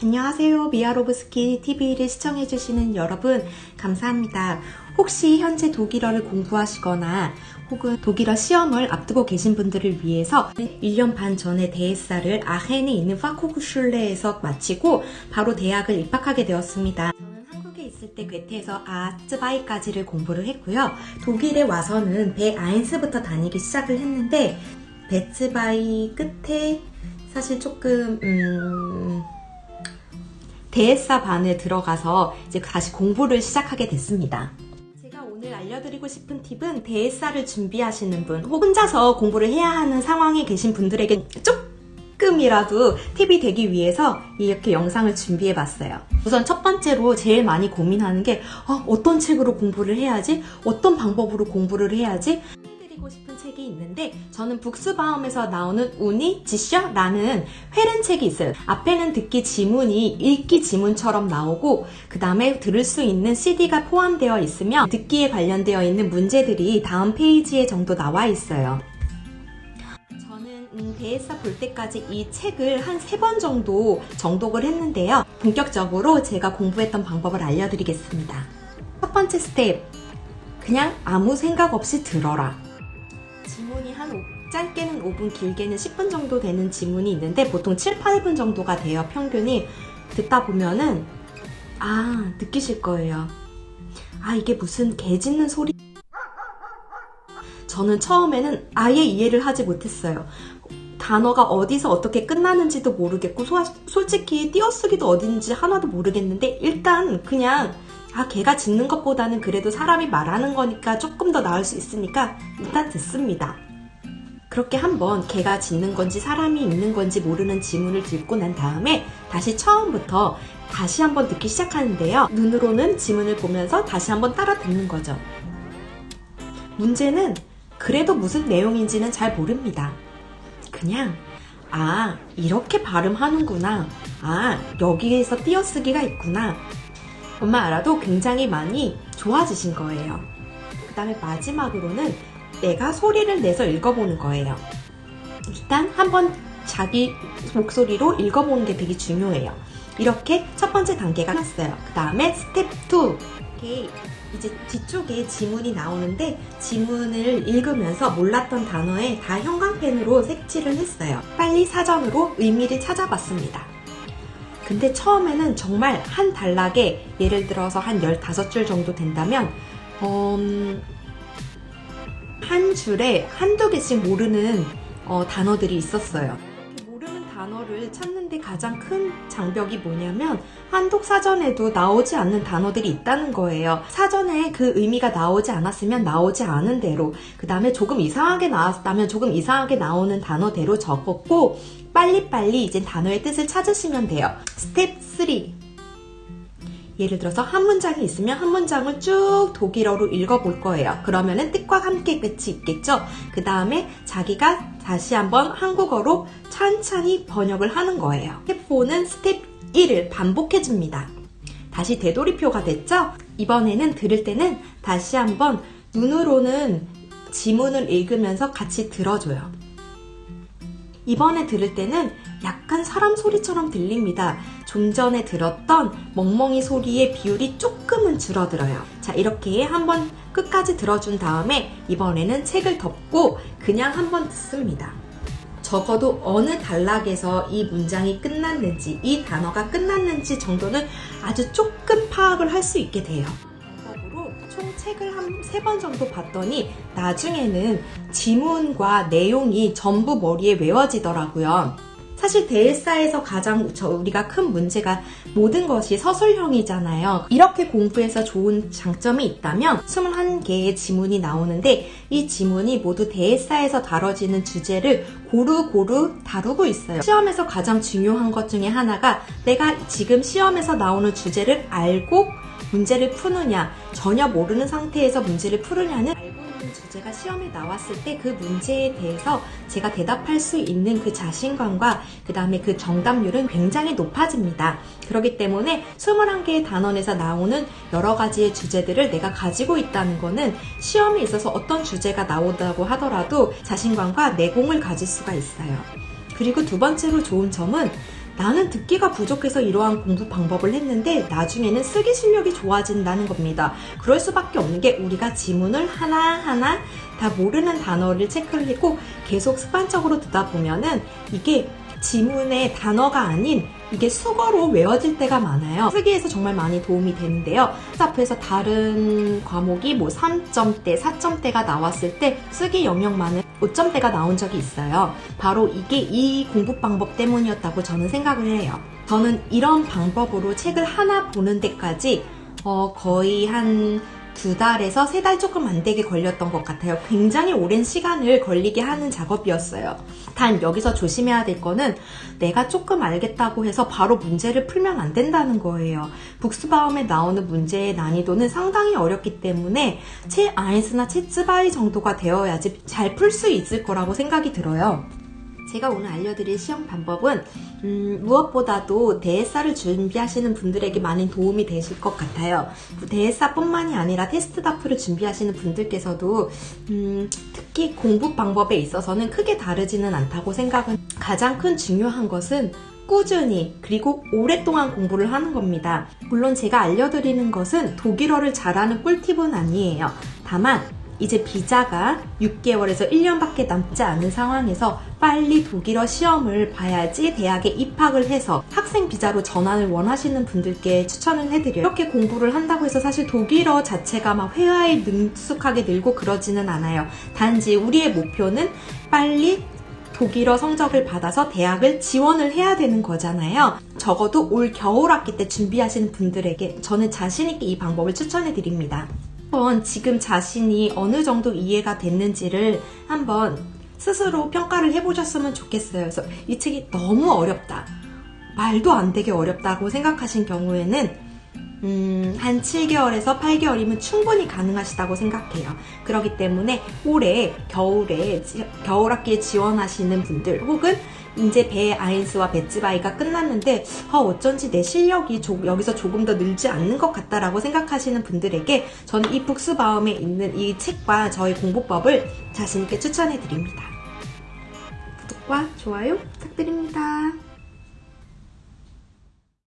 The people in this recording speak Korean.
안녕하세요. 미아로브스키 TV를 시청해주시는 여러분, 감사합니다. 혹시 현재 독일어를 공부하시거나 혹은 독일어 시험을 앞두고 계신 분들을 위해서 1년 반 전에 대에사를 아헨에 있는 파코구슐레에서 마치고 바로 대학을 입학하게 되었습니다. 있을 때 괴테에서 아츠바이까지를 공부를 했고요. 독일에 와서는 배 아인스부터 다니기 시작을 했는데 베츠바이 끝에 사실 조금 음... 대에사 반에 들어가서 이제 다시 공부를 시작하게 됐습니다. 제가 오늘 알려드리고 싶은 팁은 대에사를 준비하시는 분, 혹 혼자서 공부를 해야 하는 상황에 계신 분들에게 조금이라도 팁이 되기 위해서 이렇게 영상을 준비해 봤어요. 우선 첫 번째로 제일 많이 고민하는 게 어, 떤 책으로 공부를 해야지? 어떤 방법으로 공부를 해야지? 드리고 싶은 책이 있는데 저는 북스바움에서 나오는 우니 지셔라는 회른 책이 있어요. 앞에는 듣기 지문이 읽기 지문처럼 나오고 그 다음에 들을 수 있는 CD가 포함되어 있으며 듣기에 관련되어 있는 문제들이 다음 페이지에 정도 나와 있어요. 저는 음, 대에사 볼 때까지 이 책을 한 세 번 정도 정독을 했는데요. 본격적으로 제가 공부했던 방법을 알려드리겠습니다. 첫 번째 스텝, 그냥 아무 생각 없이 들어라. 지문이 한 5, 짧게는 5분, 길게는 10분 정도 되는 지문이 있는데 보통 7, 8분 정도가 돼요, 평균이. 듣다 보면은 아, 느끼실 거예요. 아, 이게 무슨 개 짖는 소리 저는 처음에는 아예 이해를 하지 못했어요. 단어가 어디서 어떻게 끝나는지도 모르겠고 소, 솔직히 띄어쓰기도 어딘지 하나도 모르겠는데 일단 그냥 아 개가 짖는 것보다는 그래도 사람이 말하는 거니까 조금 더 나을 수 있으니까 일단 듣습니다. 그렇게 한번 개가 짖는 건지 사람이 있는 건지 모르는 지문을 듣고 난 다음에 다시 처음부터 다시 한번 듣기 시작하는데요. 눈으로는 지문을 보면서 다시 한번 따라 듣는 거죠. 문제는 그래도 무슨 내용인지는 잘 모릅니다. 그냥 아 이렇게 발음하는구나 아 여기에서 띄어쓰기가 있구나 것만 알아도 굉장히 많이 좋아지신 거예요. 그 다음에 마지막으로는 내가 소리를 내서 읽어보는 거예요. 일단 한번 자기 목소리로 읽어보는 게 되게 중요해요. 이렇게 첫 번째 단계가 끝났어요. 그 다음에 스텝 2. 이제 뒤쪽에 지문이 나오는데 지문을 읽으면서 몰랐던 단어에 다 형광펜으로 색칠을 했어요. 빨리 사전으로 의미를 찾아봤습니다. 근데 처음에는 정말 한 단락에 예를 들어서 한 15줄 정도 된다면 음, 한 줄에 한두 개씩 모르는 어, 단어들이 있었어요. 모르는 단어를 찾는데 가장 큰 장벽이 뭐냐면 한독 사전에도 나오지 않는 단어들이 있다는 거예요. 사전에 그 의미가 나오지 않았으면 나오지 않은 대로 그 다음에 조금 이상하게 나왔다면 조금 이상하게 나오는 단어대로 적었고 빨리빨리 이제 단어의 뜻을 찾으시면 돼요. 스텝 3 예를 들어서 한 문장이 있으면 한 문장을 쭉 독일어로 읽어볼 거예요. 그러면은 뜻과 함께 끝이 있겠죠? 그 다음에 자기가 다시 한번 한국어로 천천히 번역을 하는 거예요. 스텝 4는 스텝 1을 반복해줍니다. 다시 되돌이표가 됐죠? 이번에는 들을 때는 다시 한번 눈으로는 지문을 읽으면서 같이 들어줘요. 이번에 들을 때는 약간 사람 소리처럼 들립니다. 좀 전에 들었던 멍멍이 소리의 비율이 조금은 줄어들어요. 자 이렇게 한번 끝까지 들어준 다음에 이번에는 책을 덮고 그냥 한번 듣습니다. 적어도 어느 단락에서 이 문장이 끝났는지 이 단어가 끝났는지 정도는 아주 조금 파악을 할 수 있게 돼요. 총 책을 한 세 번 정도 봤더니 나중에는 지문과 내용이 전부 머리에 외워지더라고요. 사실 대일사에서 가장 우리가 큰 문제가 모든 것이 서술형이잖아요. 이렇게 공부해서 좋은 장점이 있다면 21개의 지문이 나오는데 이 지문이 모두 대일사에서 다뤄지는 주제를 고루고루 다루고 있어요. 시험에서 가장 중요한 것 중에 하나가 내가 지금 시험에서 나오는 주제를 알고 문제를 푸느냐 전혀 모르는 상태에서 문제를 풀으냐는 알고 있는 주제가 시험에 나왔을 때 그 문제에 대해서 제가 대답할 수 있는 그 자신감과 그 다음에 그 정답률은 굉장히 높아집니다. 그렇기 때문에 21개의 단원에서 나오는 여러 가지의 주제들을 내가 가지고 있다는 것은 시험에 있어서 어떤 주제가 나오다고 하더라도 자신감과 내공을 가질 수가 있어요. 그리고 두 번째로 좋은 점은 나는 듣기가 부족해서 이러한 공부 방법을 했는데 나중에는 쓰기 실력이 좋아진다는 겁니다. 그럴 수밖에 없는 게 우리가 지문을 하나하나 다 모르는 단어를 체크를 하고 계속 습관적으로 듣다 보면은 이게 지문의 단어가 아닌 이게 수거로 외워질 때가 많아요. 쓰기에서 정말 많이 도움이 되는데요. 앞에서 다른 과목이 뭐 3점대, 4점대가 나왔을 때 쓰기 영역만은 5점대가 나온 적이 있어요. 바로 이게 이 공부 방법 때문이었다고 저는 생각을 해요. 저는 이런 방법으로 책을 하나 보는 데까지 어, 거의 한 두 달에서 세 달 조금 안 되게 걸렸던 것 같아요. 굉장히 오랜 시간을 걸리게 하는 작업이었어요. 단 여기서 조심해야 될 거는 내가 조금 알겠다고 해서 바로 문제를 풀면 안 된다는 거예요. 북스바움에 나오는 문제의 난이도는 상당히 어렵기 때문에 채 아인스나 채 츠바이 정도가 되어야지 잘 풀 수 있을 거라고 생각이 들어요. 제가 오늘 알려드릴 시험 방법은 음, 무엇보다도 대회사를 준비하시는 분들에게 많은 도움이 되실 것 같아요. 대회사뿐만이 아니라 테스트 다프를 준비하시는 분들께서도 음, 특히 공부 방법에 있어서는 크게 다르지는 않다고 생각은 가장 큰 중요한 것은 꾸준히 그리고 오랫동안 공부를 하는 겁니다. 물론 제가 알려드리는 것은 독일어를 잘하는 꿀팁은 아니에요. 다만 이제 비자가 6개월에서 1년밖에 남지 않은 상황에서 빨리 독일어 시험을 봐야지 대학에 입학을 해서 학생 비자로 전환을 원하시는 분들께 추천을 해드려요. 이렇게 공부를 한다고 해서 사실 독일어 자체가 막 회화에 능숙하게 늘고 그러지는 않아요. 단지 우리의 목표는 빨리 독일어 성적을 받아서 대학을 지원을 해야 되는 거잖아요. 적어도 올 겨울 학기 때 준비하시는 분들에게 저는 자신있게 이 방법을 추천해 드립니다. 한번 지금 자신이 어느 정도 이해가 됐는지를 한번 스스로 평가를 해보셨으면 좋겠어요. 그래서 이 책이 너무 어렵다. 말도 안 되게 어렵다고 생각하신 경우에는 음, 한 7개월에서 8개월이면 충분히 가능하시다고 생각해요. 그렇기 때문에 올해 겨울에 겨울 학기에 지원하시는 분들 혹은 이제 배 아인스와 배츠바이가 끝났는데 아, 어쩐지 내 실력이 조, 여기서 조금 더 늘지 않는 것 같다라고 생각하시는 분들에게 저는 이 북스바움에 있는 이 책과 저의 공부법을 자신있게 추천해 드립니다. 구독과 좋아요 부탁드립니다.